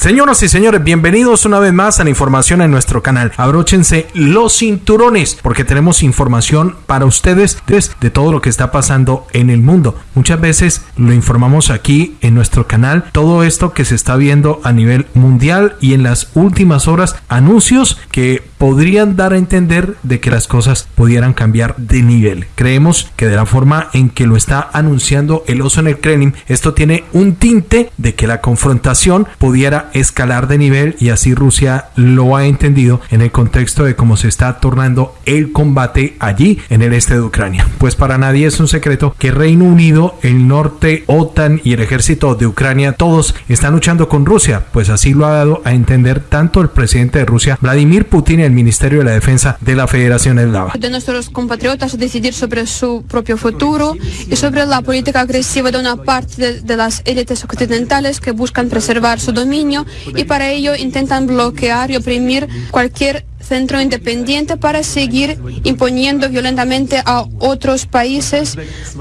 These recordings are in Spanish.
Señoras y señores, bienvenidos una vez más a la información en nuestro canal. Abróchense los cinturones porque tenemos información para ustedes de todo lo que está pasando en el mundo. Muchas veces lo informamos aquí en nuestro canal, todo esto que se está viendo a nivel mundial y en las últimas horas anuncios que podrían dar a entender de que las cosas pudieran cambiar de nivel. Creemos que de la forma en que lo está anunciando el oso en el Kremlin, esto tiene un tinte de que la confrontación pudiera escalar de nivel y así Rusia lo ha entendido en el contexto de cómo se está tornando el combate allí en el este de Ucrania. Pues para nadie es un secreto que Reino Unido, el norte, OTAN y el ejército de Ucrania todos están luchando con Rusia, pues así lo ha dado a entender tanto el presidente de Rusia, Vladimir Putin, el Ministerio de la Defensa de la Federación Eslava. De nuestros compatriotas decidir sobre su propio futuro y sobre la política agresiva de una parte de, de las élites occidentales que buscan preservar su dominio y para ello intentan bloquear y oprimir cualquier centro independiente para seguir imponiendo violentamente a otros países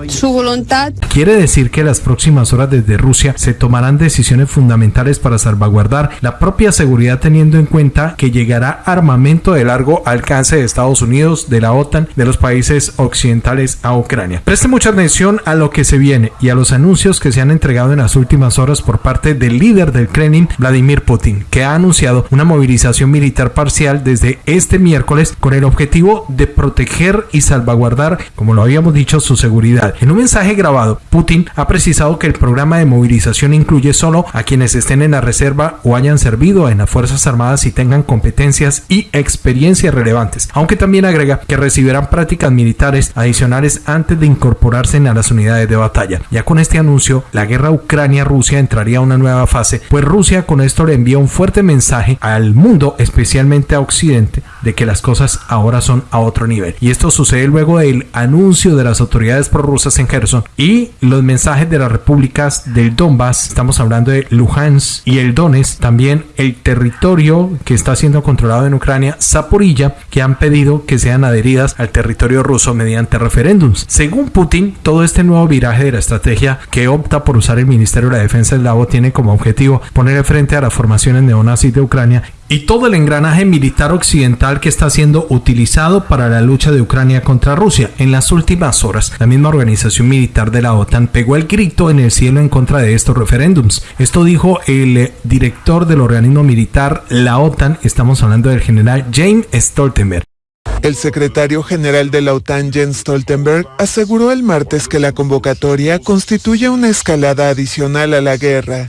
su voluntad. Quiere decir que las próximas horas desde Rusia se tomarán decisiones fundamentales para salvaguardar la propia seguridad teniendo en cuenta que llegará armamento de largo alcance de Estados Unidos, de la OTAN, de los países occidentales a Ucrania. Preste mucha atención a lo que se viene y a los anuncios que se han entregado en las últimas horas por parte del líder del Kremlin, Vladimir Putin, que ha anunciado una movilización militar parcial desde este miércoles con el objetivo de proteger y salvaguardar, como lo habíamos dicho, su seguridad. En un mensaje grabado, Putin ha precisado que el programa de movilización incluye solo a quienes estén en la reserva o hayan servido en las Fuerzas Armadas y tengan competencias y experiencias relevantes, aunque también agrega que recibirán prácticas militares adicionales antes de incorporarse a las unidades de batalla. Ya con este anuncio, la guerra Ucrania-Rusia entraría a una nueva fase, pues Rusia con esto le envía un fuerte mensaje al mundo, especialmente a Occidente, de que las cosas ahora son a otro nivel. Y esto sucede luego del anuncio de las autoridades prorrusas en Kherson y los mensajes de las repúblicas del Donbass, estamos hablando de Luhansk y el Donetsk, también el territorio que está siendo controlado en Ucrania, Zaporilla, que han pedido que sean adheridas al territorio ruso mediante referéndums. Según Putin, todo este nuevo viraje de la estrategia que opta por usar el Ministerio de la Defensa eslavo tiene como objetivo poner frente a las formaciones neonazis de Ucrania y todo el engranaje militar occidental que está siendo utilizado para la lucha de Ucrania contra Rusia. En las últimas horas, la misma organización militar de la OTAN pegó el grito en el cielo en contra de estos referéndums. Esto dijo el director del organismo militar, la OTAN, estamos hablando del general James Stoltenberg. El secretario general de la OTAN, Jens Stoltenberg, aseguró el martes que la convocatoria constituye una escalada adicional a la guerra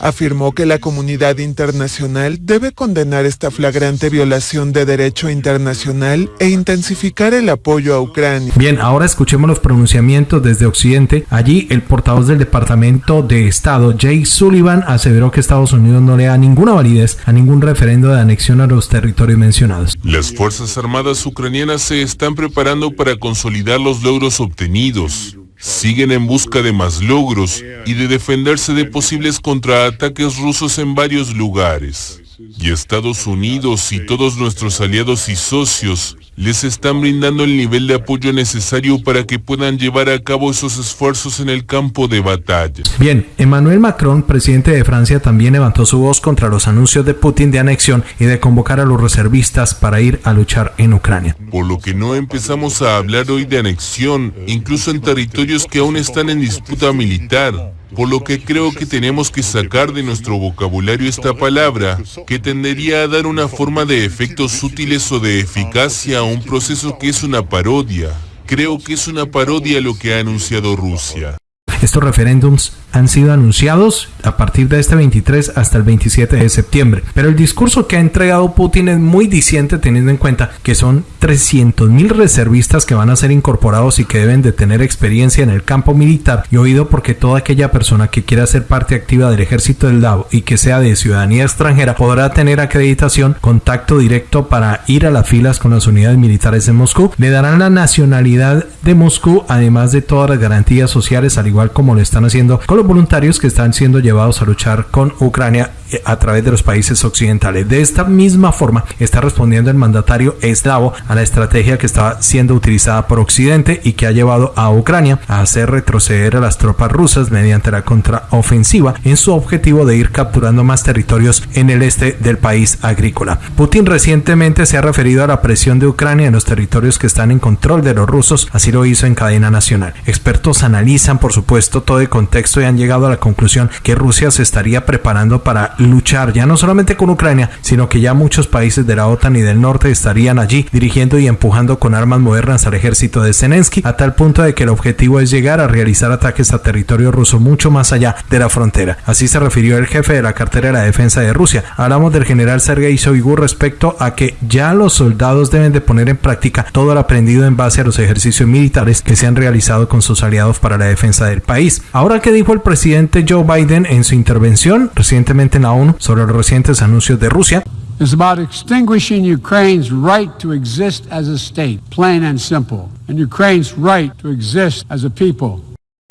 afirmó que la comunidad internacional debe condenar esta flagrante violación de derecho internacional e intensificar el apoyo a Ucrania. Bien, ahora escuchemos los pronunciamientos desde Occidente. Allí el portavoz del Departamento de Estado, Jay Sullivan, aseveró que Estados Unidos no le da ninguna validez a ningún referendo de anexión a los territorios mencionados. Las Fuerzas Armadas ucranianas se están preparando para consolidar los logros obtenidos siguen en busca de más logros y de defenderse de posibles contraataques rusos en varios lugares. Y Estados Unidos y todos nuestros aliados y socios les están brindando el nivel de apoyo necesario para que puedan llevar a cabo esos esfuerzos en el campo de batalla. Bien, Emmanuel Macron, presidente de Francia, también levantó su voz contra los anuncios de Putin de anexión y de convocar a los reservistas para ir a luchar en Ucrania. Por lo que no empezamos a hablar hoy de anexión, incluso en territorios que aún están en disputa militar por lo que creo que tenemos que sacar de nuestro vocabulario esta palabra, que tendería a dar una forma de efectos útiles o de eficacia a un proceso que es una parodia. Creo que es una parodia lo que ha anunciado Rusia. Estos referéndums han sido anunciados a partir de este 23 hasta el 27 de septiembre. Pero el discurso que ha entregado Putin es muy diciente teniendo en cuenta que son 300.000 reservistas que van a ser incorporados y que deben de tener experiencia en el campo militar y oído porque toda aquella persona que quiera ser parte activa del ejército del DAO y que sea de ciudadanía extranjera podrá tener acreditación, contacto directo para ir a las filas con las unidades militares de Moscú. Le darán la nacionalidad de Moscú además de todas las garantías sociales al igual como lo están haciendo con voluntarios que están siendo llevados a luchar con Ucrania eh, a través de los países occidentales. De esta misma forma está respondiendo el mandatario eslavo a la estrategia que estaba siendo utilizada por Occidente y que ha llevado a Ucrania a hacer retroceder a las tropas rusas mediante la contraofensiva en su objetivo de ir capturando más territorios en el este del país agrícola. Putin recientemente se ha referido a la presión de Ucrania en los territorios que están en control de los rusos, así lo hizo en cadena nacional. Expertos analizan, por supuesto, todo el contexto y llegado a la conclusión que Rusia se estaría preparando para luchar ya no solamente con Ucrania, sino que ya muchos países de la OTAN y del norte estarían allí dirigiendo y empujando con armas modernas al ejército de Zelensky, a tal punto de que el objetivo es llegar a realizar ataques a territorio ruso mucho más allá de la frontera. Así se refirió el jefe de la cartera de la defensa de Rusia. Hablamos del general Sergei Shoigu respecto a que ya los soldados deben de poner en práctica todo lo aprendido en base a los ejercicios militares que se han realizado con sus aliados para la defensa del país. Ahora que dijo el presidente Joe Biden en su intervención recientemente en la ONU sobre los recientes anuncios de Rusia. It's about extinguishing Ukraine's right to exist as a state, plain and simple, and Ukraine's right to exist as a people.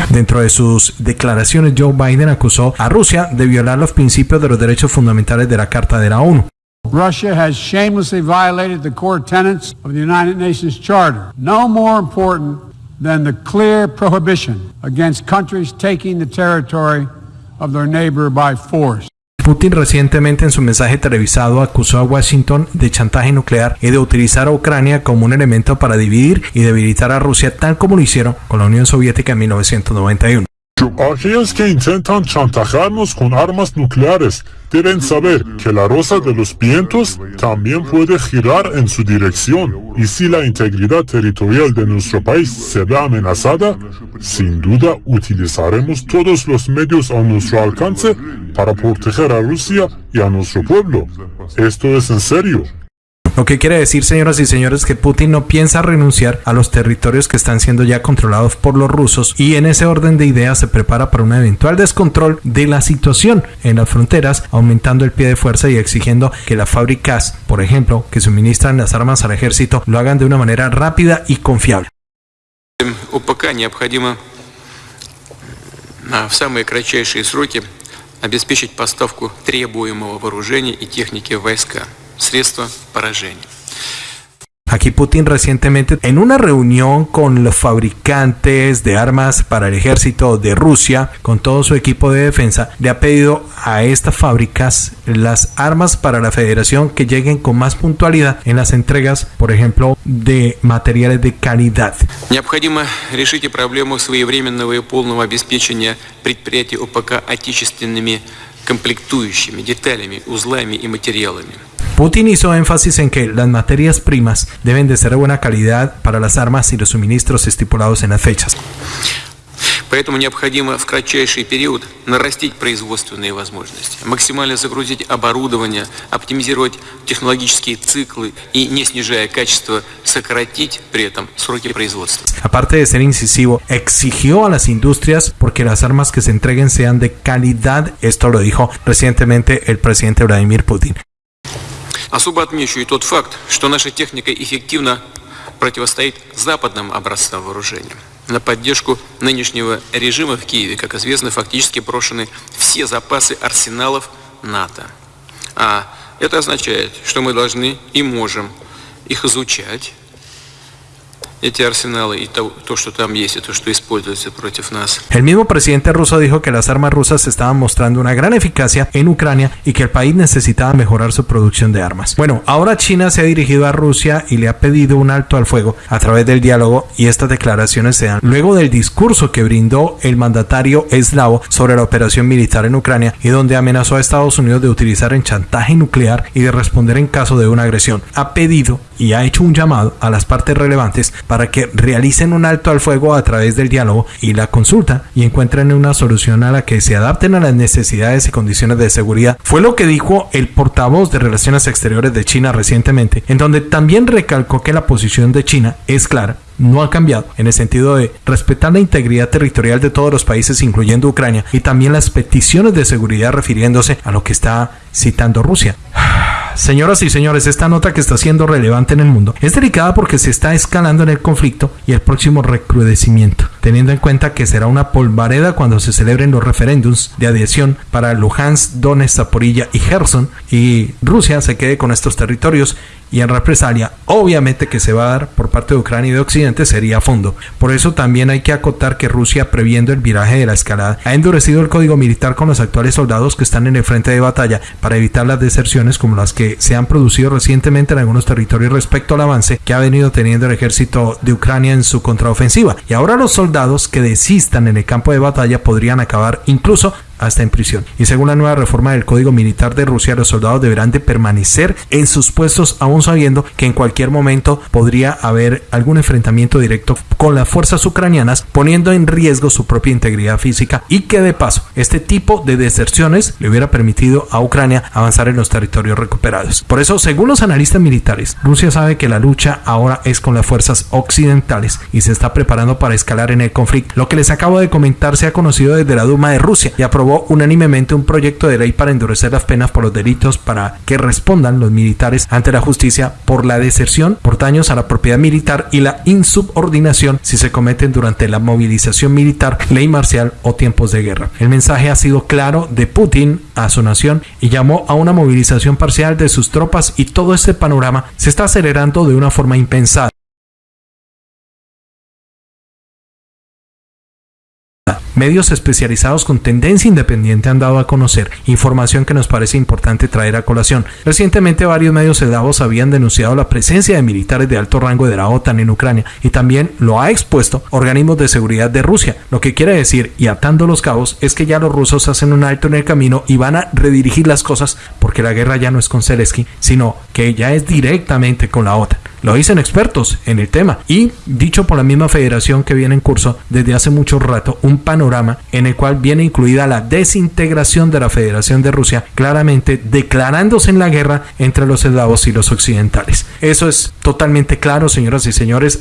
Dentro de sus declaraciones, Joe Biden acusó a Rusia de violar los principios de los derechos fundamentales de la Carta de la ONU. Russia has shamelessly violated the core tenets of the United Nations Charter. No more important than the clear prohibition against countries taking the territory of their neighbor by force. Putin recientemente en su mensaje televisado acusó a Washington de chantaje nuclear y de utilizar a Ucrania como un elemento para dividir y debilitar a Rusia tal como lo hicieron con la Unión Soviética en 1991. Aquellos que intentan chantajearnos con armas nucleares deben saber que la rosa de los vientos también puede girar en su dirección y si la integridad territorial de nuestro país se ve amenazada, sin duda utilizaremos todos los medios a nuestro alcance para proteger a Rusia y a nuestro pueblo. Esto es en serio. Lo que quiere decir, señoras y señores, que Putin no piensa renunciar a los territorios que están siendo ya controlados por los rusos y en ese orden de ideas se prepara para un eventual descontrol de la situación en las fronteras, aumentando el pie de fuerza y exigiendo que las fábricas, por ejemplo, que suministran las armas al ejército, lo hagan de una manera rápida y confiable. УПК необходимо в самые кратчайшие сроки обеспечить поставку требуемого вооружения и техники в войска. средства поражения. Aquí Putin recientemente en una reunión con los fabricantes de armas para el ejército de Rusia, con todo su equipo de defensa, le ha pedido a estas fábricas las armas para la federación que lleguen con más puntualidad en las entregas, por ejemplo, de materiales de calidad. Необходимо решить проблему своевременного и полного обеспечения предприятий ОПК отечественными комплектующими, деталями, узлами и материалами. Putin hizo énfasis en que las materias primas deben de ser de buena calidad para las armas y los suministros estipulados en las fechas. Поэтому необходимо в кратчайший период нарастить производственные возможности, максимально загрузить оборудование, оптимизировать технологические циклы и, не снижая качество, сократить при этом сроки производства. Aparte de ser incisivo, exigió a las industrias porque las armas que se entreguen sean de calidad. Esto lo dijo recientemente el presidente Vladimir Putin. Особо отмечу и тот факт, что наша техника эффективно противостоит западным образцам вооружения. На поддержку нынешнего режима в Киеве, как известно, фактически брошены все запасы арсеналов НАТО. А это означает, что мы должны и можем их изучать, эти арсеналы y то, то, что там есть, и то, что используется против нас. El mismo presidente ruso dijo que las armas rusas estaban mostrando una gran eficacia en Ucrania y que el país necesitaba mejorar su producción de armas. Bueno, ahora China se ha dirigido a Rusia y le ha pedido un alto al fuego a través del diálogo y estas declaraciones se dan luego del discurso que brindó el mandatario eslavo sobre la operación militar en Ucrania y donde amenazó a Estados Unidos de utilizar en chantaje nuclear y de responder en caso de una agresión. Ha pedido y ha hecho un llamado a las partes relevantes para que realicen un alto al fuego a través del diálogo y la consulta y encuentren una solución a la que se adapten a las necesidades y condiciones de seguridad. Fue lo que dijo el portavoz de Relaciones Exteriores de China recientemente, en donde también recalcó que la posición de China es clara no ha cambiado en el sentido de respetar la integridad territorial de todos los países, incluyendo Ucrania, y también las peticiones de seguridad refiriéndose a lo que está citando Rusia. Señoras y señores, esta nota que está siendo relevante en el mundo es delicada porque se está escalando en el conflicto y el próximo recrudecimiento teniendo en cuenta que será una polvareda cuando se celebren los referéndums de adhesión para Luhansk, Donetsk, Zaporilla y Gerson y Rusia se quede con estos territorios y en represalia, obviamente que se va a dar por parte de Ucrania y de Occidente sería a fondo. Por eso también hay que acotar que Rusia, previendo el viraje de la escalada, ha endurecido el código militar con los actuales soldados que están en el frente de batalla para evitar las deserciones como las que se han producido recientemente en algunos territorios respecto al avance que ha venido teniendo el ejército de Ucrania en su contraofensiva. Y ahora los soldados que desistan en el campo de batalla podrían acabar incluso hasta en prisión. Y según la nueva reforma del Código Militar de Rusia, los soldados deberán de permanecer en sus puestos aún sabiendo que en cualquier momento podría haber algún enfrentamiento directo con las fuerzas ucranianas, poniendo en riesgo su propia integridad física y que de paso este tipo de deserciones le hubiera permitido a Ucrania avanzar en los territorios recuperados. Por eso, según los analistas militares, Rusia sabe que la lucha ahora es con las fuerzas occidentales y se está preparando para escalar en el conflicto. Lo que les acabo de comentar se ha conocido desde la Duma de Rusia y aprobó unánimemente un proyecto de ley para endurecer las penas por los delitos para que respondan los militares ante la justicia por la deserción, por daños a la propiedad militar y la insubordinación si se cometen durante la movilización militar, ley marcial o tiempos de guerra. El mensaje ha sido claro de Putin a su nación y llamó a una movilización parcial de sus tropas y todo este panorama se está acelerando de una forma impensada. Medios especializados con tendencia independiente han dado a conocer información que nos parece importante traer a colación. Recientemente varios medios eslavos habían denunciado la presencia de militares de alto rango de la OTAN en Ucrania y también lo ha expuesto organismos de seguridad de Rusia. Lo que quiere decir, y atando los cabos, es que ya los rusos hacen un alto en el camino y van a redirigir las cosas porque la guerra ya no es con Zelensky, sino que ya es directamente con la OTAN. Lo dicen expertos en el tema y dicho por la misma federación que viene en curso desde hace mucho rato un panorama en el cual viene incluida la desintegración de la Federación de Rusia, claramente declarándose en la guerra entre los eslavos y los occidentales. Eso es totalmente claro, señoras y señores.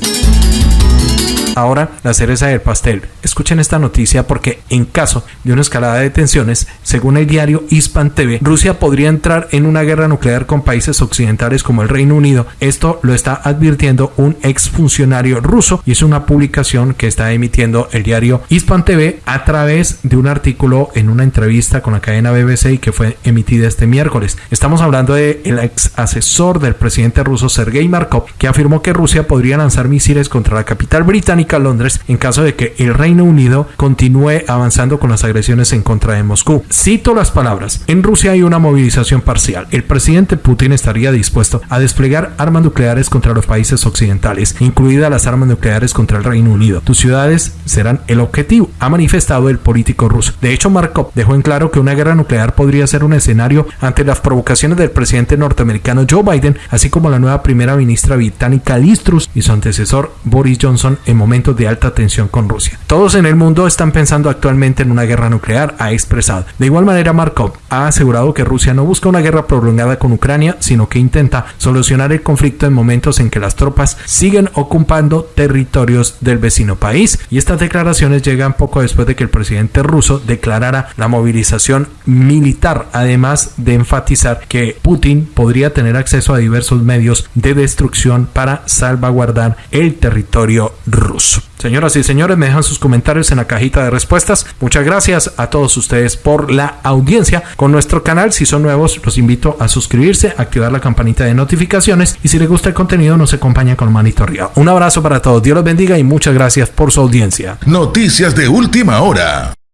Ahora, la cereza del pastel. Escuchen esta noticia porque en caso de una escalada de tensiones, según el diario Hispan TV, Rusia podría entrar en una guerra nuclear con países occidentales como el Reino Unido. Esto lo está advirtiendo un exfuncionario ruso y es una publicación que está emitiendo el diario Hispan TV a través de un artículo en una entrevista con la cadena BBC que fue emitida este miércoles. Estamos hablando del el ex asesor del presidente ruso Sergei Markov que afirmó que Rusia podría lanzar misiles contra la capital británica Londres en caso de que el Reino Unido continúe avanzando con las agresiones en contra de Moscú. Cito las palabras. En Rusia hay una movilización parcial. El presidente Putin estaría dispuesto a desplegar armas nucleares contra los países occidentales, incluidas las armas nucleares contra el Reino Unido. Tus ciudades serán el objetivo, ha manifestado el político ruso. De hecho, Markov dejó en claro que una guerra nuclear podría ser un escenario ante las provocaciones del presidente norteamericano Joe Biden, así como la nueva primera ministra británica Liz Truss y su antecesor Boris Johnson en momentos de alta tensión con Rusia. Todos en el mundo están pensando actualmente en una guerra nuclear, ha expresado. De igual manera, Markov ha asegurado que Rusia no busca una guerra prolongada con Ucrania, sino que intenta solucionar el conflicto en momentos en que las tropas siguen ocupando territorios del vecino país. Y estas declaraciones llegan poco después de que el presidente ruso declarara la movilización militar, además de enfatizar que Putin podría tener acceso a diversos medios de destrucción para salvaguardar el territorio ruso. Señoras y señores, me dejan sus comentarios en la cajita de respuestas. Muchas gracias a todos ustedes por la audiencia con nuestro canal. Si son nuevos, los invito a suscribirse, activar la campanita de notificaciones y si les gusta el contenido, nos acompaña con manito arriba. Un abrazo para todos, Dios los bendiga y muchas gracias por su audiencia. Noticias de última hora.